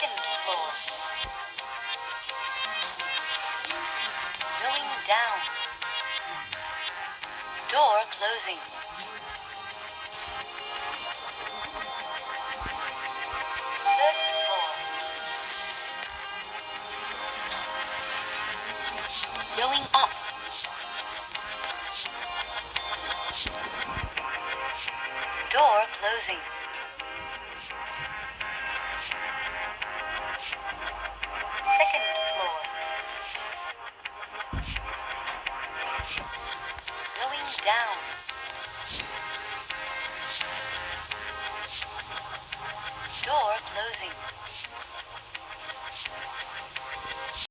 second floor. Going down. Door closing. Going up. Door closing. down. Door closing.